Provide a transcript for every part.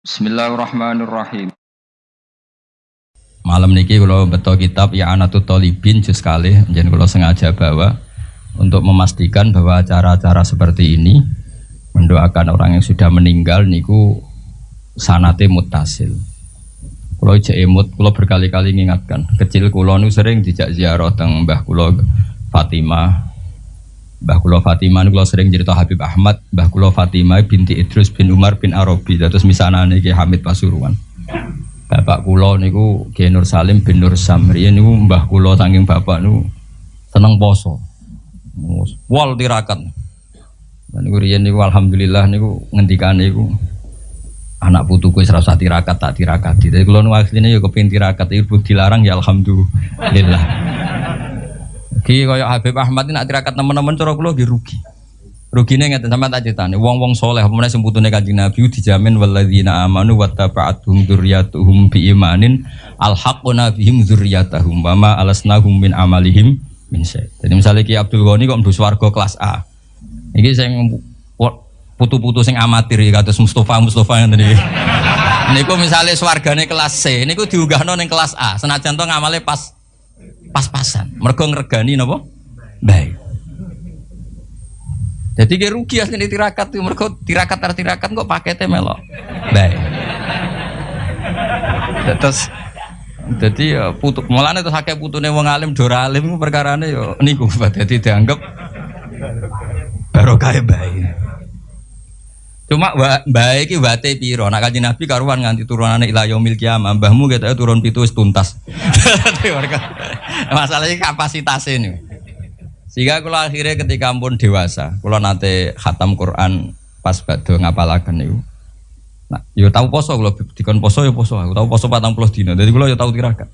Bismillahirrahmanirrahim. Malam niki kalau betul kitab ya Anatut Tolibin juz kali, jadi kalau sengaja bawa untuk memastikan bahwa acara-acara seperti ini mendoakan orang yang sudah meninggal niku sanate mutasil. Kalau ijek emut, kalau berkali-kali mengingatkan. Kecil kulo nu sering dijak ziarah teng Mbah kulo Fatimah, Mbah Kulo Fatimah kulo sering cerita Habib Ahmad, Mbah Kulo Fatimah binti Idrus bin Umar bin Arabi. Terus misalnya nih Hamid Pasuruan. Bapak kulo niku Ki Nur Salim bin Nur Samri niku Mbah kulo saking bapak nu seneng poso. Wal tirakat. Dan niku riyen niku alhamdulillah niku ngendikan niku anak putuku wis rasa tirakat tak tirakat. Jadi kulo nu asline yo kepengin tirakat ibu dilarang ya alhamdulillah. Ki kaya Habib Ahmad ini nak tirakat teman-teman cara kula nggih rugi. Rugine ngeten sampean tak critani, wong-wong saleh apa sing putune Kanjeng Nabi dijamin walladzina amanu wattaba'atuhum dzurriyyatuhum biimanin alhaqna bihim dzurriyyatahum wa ma alasnahum min amalihim min syai. Jadi misalnya Ki Abdul Ghani kok mlebu swarga kelas A. Iki sing putu-putu sing amatir ya kados Mustafa Mustafa ngene iki. Niku misalnya swargane kelas C, niku diunggahno ning kelas A. Senajan to ngamale pas pas-pasan. Mergo ngregani napa? Baik. Jadi dia rugi asli tirakat tuh mergo tirakat tar tirakat kok paketnya melok. Baik. Terus jadi ya putu mulane terus akeh putune wong alim dora alim perkarane yo ya niku dadi dianggap barokah baik. Cuma baik iki wate piro? Nak kanjeng Nabi karuan nganti turunane ila yaumil kiamah. Mbahmu kita turun pitu tuntas. Masalahnya kapasitas ini. Sehingga kalau akhirnya ketika pun dewasa, kalau nanti khatam Quran pas bado ngapalaken niku. Nah, yo tahu poso kalau dikon poso yo poso. Aku tahu poso 40 dina. Jadi kalau yo tahu tirakat.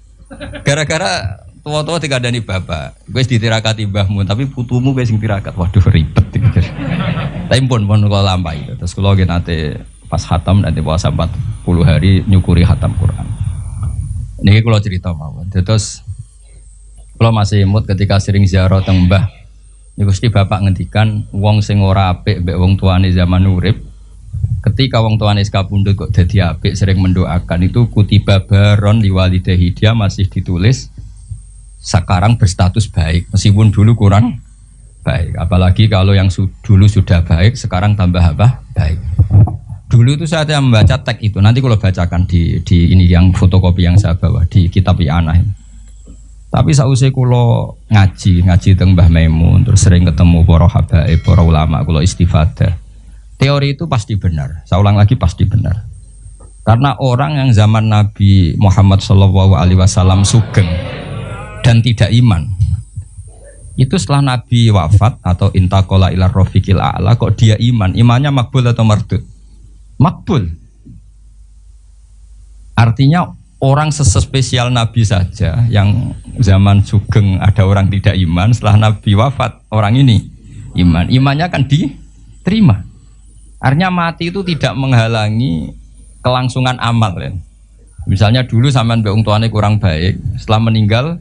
Gara-gara tua-tua tiga dani bapak, gue ditirakati mbahmu, tapi putumu gue sing tirakat. Waduh ribet. Tapi pun pun kalau lampai. Terus kalau nanti pas hatam nanti puasa 40 hari nyukuri hatam Quran. Ini kalau cerita mau. Terus kalau masih imut ketika sering ziarah teng Mbah, Gusti Bapak ngendikan wong sing ora apik mbek wong tuane zaman urip. Ketika wong tuane sekapundhut kok dadi apik sering mendoakan itu kutiba baron liwalidahi dia masih ditulis sekarang berstatus baik meskipun dulu kurang baik. Apalagi kalau yang su dulu sudah baik, sekarang tambah apa? Baik. Dulu itu saya membaca teks itu. Nanti kalau bacakan di, di ini yang fotokopi yang saya bawa di kitab Iana ini. Tapi sausai kulo ngaji, ngaji teng Mbah Maimun, terus sering ketemu para habaib, para ulama kulo istifadah. Teori itu pasti benar. Saya ulang lagi pasti benar. Karena orang yang zaman Nabi Muhammad SAW sugeng dan tidak iman, itu setelah Nabi wafat atau intakola ilar rofiqil a'la kok dia iman? Imannya makbul atau mardud? Makbul. Artinya orang sespesial Nabi saja yang zaman sugeng ada orang tidak iman setelah Nabi wafat orang ini iman. Imannya kan diterima. Artinya mati itu tidak menghalangi kelangsungan amal ya. misalnya dulu sama mbak tuane kurang baik setelah meninggal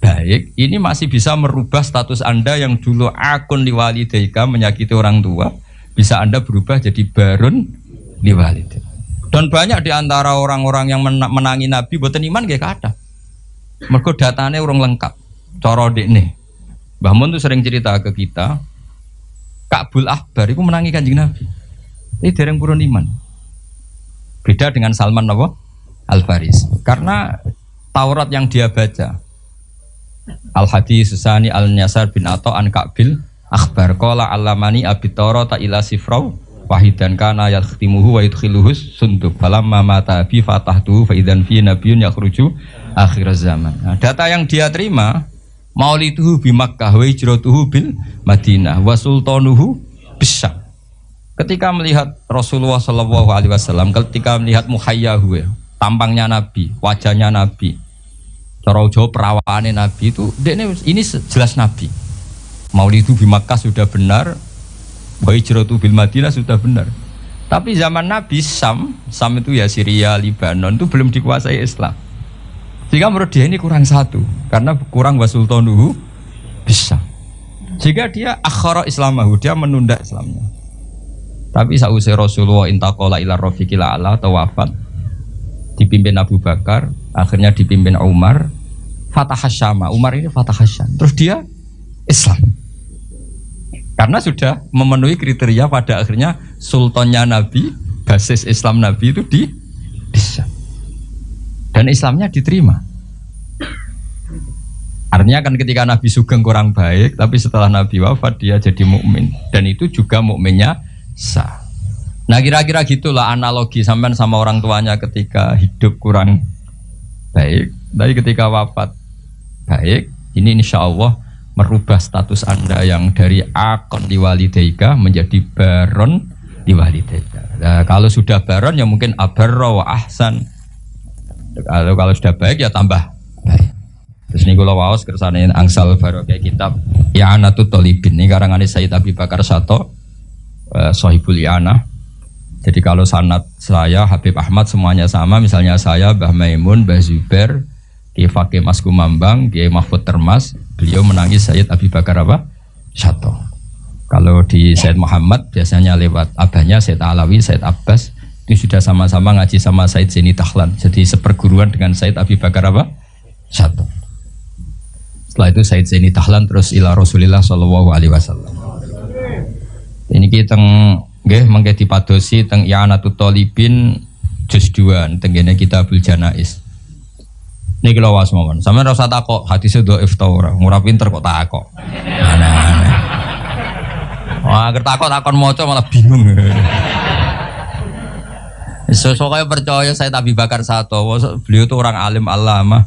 baik, ini masih bisa merubah status Anda yang dulu akun liwalidaika menyakiti orang tua, bisa Anda berubah jadi barun liwalidaika. Dan banyak di antara orang-orang yang menangi Nabi buatan iman gak ada. Mereka datanya orang lengkap. Coro nih. Mbah Mun tuh sering cerita ke kita, Kabul Akbar itu menangi kanjeng Nabi. Ini dereng purun iman. Beda dengan Salman Nabi Al Faris. Karena Taurat yang dia baca, Al hadis susani al nyasar bin Ato an Kabil akhbar kola alamani abitoro ta ila sifrau wahidan kana yakhtimuhu wa yudkhiluhu sunduk falamma mata bi fatahtuhu fa idzan fi nabiyyun yakhruju akhir zaman. Nah, data yang dia terima maulituhu bi Makkah wa hijratuhu bil Madinah wa sultanuhu bisa. Ketika melihat Rasulullah Shallallahu Alaihi Wasallam, ketika melihat muhayyahu, tampangnya Nabi, wajahnya Nabi, Cara Jawa perawaannya Nabi itu ini, ini jelas Nabi. Maulid itu di Makkah sudah benar, Hijratu bil Madinah sudah benar. Tapi zaman Nabi Sam, Sam itu ya Syria, Libanon itu belum dikuasai Islam. Sehingga menurut dia ini kurang satu, karena kurang wasultanuhu bisa. Jika dia akhara Islamahu, dia menunda Islamnya. Tapi sausai Rasulullah intakola ila rofiqil ala atau wafat dipimpin Abu Bakar, akhirnya dipimpin Umar, Fatah Hasyama. Umar ini Fatah Hasyam. Terus dia Islam. Karena sudah memenuhi kriteria pada akhirnya sultannya Nabi, basis Islam Nabi itu di Islam. Dan Islamnya diterima. Artinya kan ketika Nabi Sugeng kurang baik, tapi setelah Nabi wafat dia jadi mukmin dan itu juga mukminnya sah. Nah kira-kira gitulah analogi sampai sama orang tuanya ketika hidup kurang baik, tapi ketika wafat baik, ini insya Allah merubah status anda yang dari akon di walidaika menjadi baron di walidaika. Nah, kalau sudah baron ya mungkin abarro wa ahsan. Kalau kalau sudah baik ya tambah baik. Terus ini kalau waos kersane angsal baru kayak kitab Ya Anatut Tolibin ini karangan Sayyid Abi Bakar Sato eh, Sohibul Yana. Jadi kalau sanat saya Habib Ahmad semuanya sama, misalnya saya Mbah Maimun, Mbah Zuber, Kiai Fakih Mas Kumambang, Kiai Mahfud Termas, beliau menangis Sayyid Abi Bakar apa? Sato. Kalau di Sayyid Muhammad biasanya lewat abahnya Sayyid Alawi, Sayyid Abbas itu sudah sama-sama ngaji sama Sayyid Zeni Tahlan. Jadi seperguruan dengan Sayyid Abi Bakar apa? Sato. Setelah itu Said Zaini Tahlan terus ila Rasulillah Shallallahu Alaihi Wasallam. Ini kita nggih mengke dipadosi teng I'anatul Talibin juz 2 tenggene Kitabul Janais. Niki lho was mawon. Sampeyan ora usah takok hadise dhaif ta ora. Ora pinter kok takok. Aneh-aneh. Wah, agar takok takon maca malah bingung. Sesuai percaya saya Tabi Bakar Sato, beliau itu orang alim alama.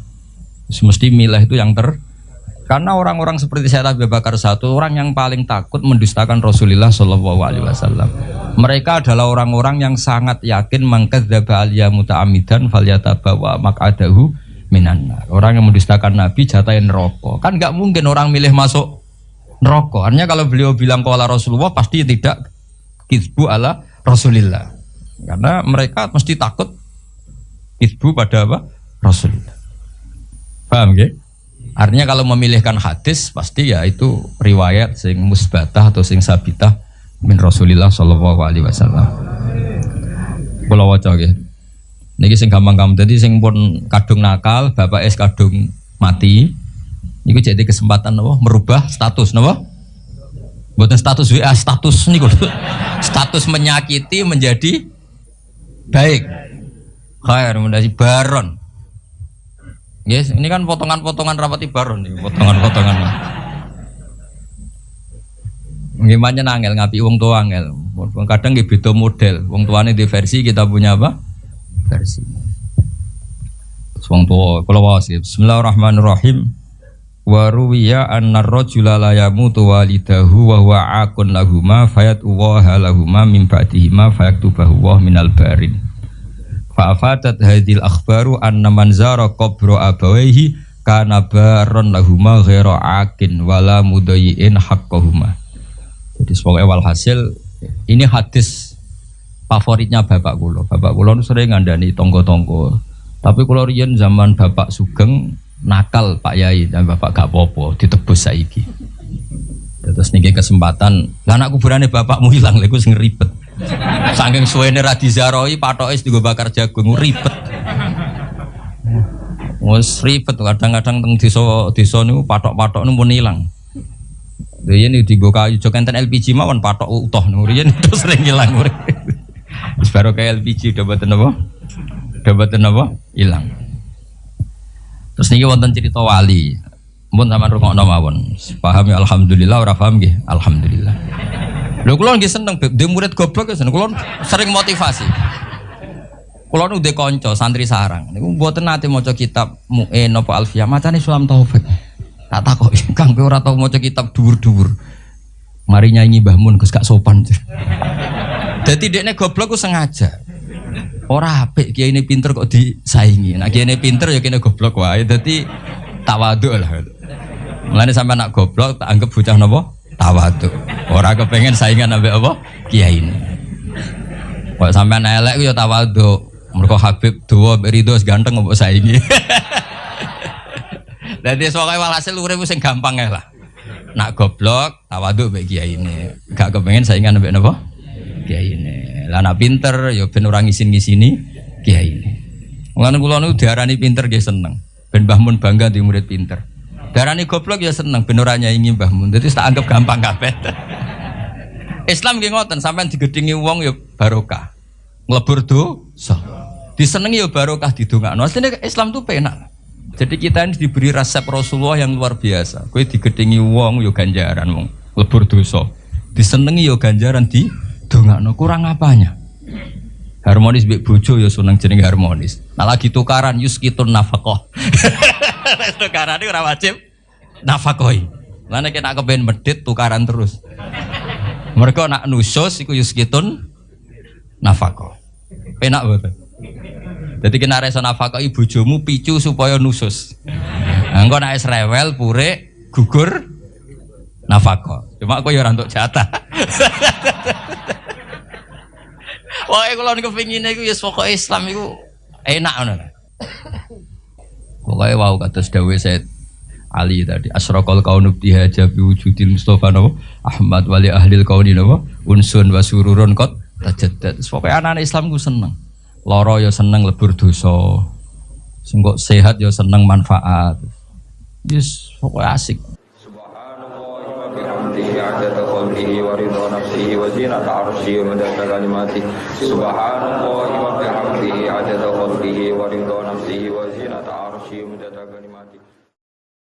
Mesti milah itu yang ter karena orang-orang seperti saya Abu Bakar satu orang yang paling takut mendustakan Rasulullah Shallallahu Alaihi Wasallam. Mereka adalah orang-orang yang sangat yakin mengkadzdzaba alia muta'amidan falyatabawa mak'adahu minan Orang yang mendustakan Nabi jatahin rokok. Kan nggak mungkin orang milih masuk neraka. Artinya kalau beliau bilang kuala Rasulullah pasti tidak kisbu ala Rasulillah. Karena mereka mesti takut kisbu pada apa? Rasulullah. Paham gak? Artinya kalau memilihkan hadis pasti ya itu riwayat sing musbatah atau sing sabitah min Rasulillah Shallallahu Alaihi Wasallam. Kalau waca gitu. Niki sing gampang-gampang tadi sing pun kadung nakal, bapak es kadung mati. Niku jadi kesempatan nopo merubah status nopo. Buatan status WA status niku status menyakiti menjadi baik. Khair menjadi baron. Yes, ini kan potongan-potongan rapat ibaron nih, potongan-potongan. Gimana nangel ngapi uang tua angel. Kadang beda model. Uang tuane di versi kita punya apa? Versi. Uang tua kalau wasif. Bismillahirrahmanirrahim. Wa ruwiya anna rajula la yamutu walidahu wa huwa akun lahuma fayat uwaha lahuma min ba'dihima fayaktubahu wa minal barin. Fa'afadat hadil akhbaru anna man zara qabra abawaihi kana baron lahuma ghaira akin wala mudayiin haqqahuma. Jadi sebagai walhasil ini hadis favoritnya bapak kulo. Bapak kulo sering ngandani tonggo-tonggo. Tapi kulo riyen zaman bapak Sugeng nakal Pak Yai dan bapak gak popo ditebus saiki. Terus nih kesempatan, lah anak kuburannya bapakmu hilang, lego sing ribet. Saking suwene ra dizaroi patoke bakar jagung ribet. Wes ribet kadang-kadang teng desa desa niku patok-patok niku pun ilang. Riyen digo kayu jok enten LPG mawon patok utuh niku riyen itu sering ilang. Baru kayak LPG udah boten apa? Udah boten apa? Ilang. Terus niki wonten cerita wali. Mun sama rungokno mawon. Paham ya alhamdulillah ora paham nggih? Alhamdulillah. Lho kula nggih seneng dhe murid goblok ya seneng. Kula sering motivasi. Kula nu dhe kanca santri sarang. Niku mboten nate maca kitab Mu'in napa Alfiyah, macane Sulam Taufik. Tak takok, Kang kowe ora tau kitab dhuwur-dhuwur. Mari nyanyi Mbah Mun Gus gak sopan. Dadi dekne goblok ku sengaja. Ora apik kiai ini pinter kok disaingi. Nah kiai ini pinter ya kene goblok wae. Dadi tawadhu lah. Mulane sampai anak goblok tak anggap bocah nopo tawadu. Orang kepengen saingan ambek apa? Kiai ini. Kok sampean elek ya tawadu. Mergo Habib dua berido ganteng mbok saingi. Dadi sokai walhasil urip sing gampang ya lah. Nak goblok tawadu mbek kiai ini. Gak kepengen saingan ambek napa? Kiai ini. Lah nak pinter ya ben orang ngisin-ngisini kiai ini. Mulane kula niku diarani pinter nggih seneng. Ben Mbah Mun bangga di murid pinter. Diarani goblok ya seneng ben ora nyaingi Mbah Mun. Dadi tak anggap gampang kabeh. Islam nggih ngoten, sampean digedhingi wong ya barokah. Nglebur dosa. Disenengi ya barokah didongakno. Asline Islam tuh penak. Jadi kita ini diberi resep Rasulullah yang luar biasa. Kue digedingi wong yo ganjaran wong lebur dosa. Disenengi yo ganjaran di dongakno kurang apanya? Harmonis mbek bojo yo seneng jeneng harmonis. Nah lagi tukaran yuskitun nafkah. tukaran itu ora wajib. Lan nek nak kepen medit tukaran terus. Mereka nak nusus iku yuskitun nafkah. Penak betul. Jadi kena resa nafkah ibu jomu picu supaya nusus. Engko nek rewel pure gugur nafkah. Cuma aku ya ora jatah. Pokoke kalau niku pengine iku ya pokoke Islam iku enak ngono. Pokoke wau kados dawuh Said Ali tadi asraqal kaunu bihaja bi wujudil Mustafa napa Ahmad wali ahli kauni napa unsun wa sururun kot tajaddad. Pokoke anak-anak Islam ku seneng. Loro ya seneng lebur dosa. Sing kok sehat ya seneng manfaat. Yes, pokoknya asik. Subhanallah wa bihamdihi عدد خلقه ورضا نفسه وزينة عرشه ومدد كلماته سبحان الله وبحمده عدد خلقه ورضا نفسه وزينة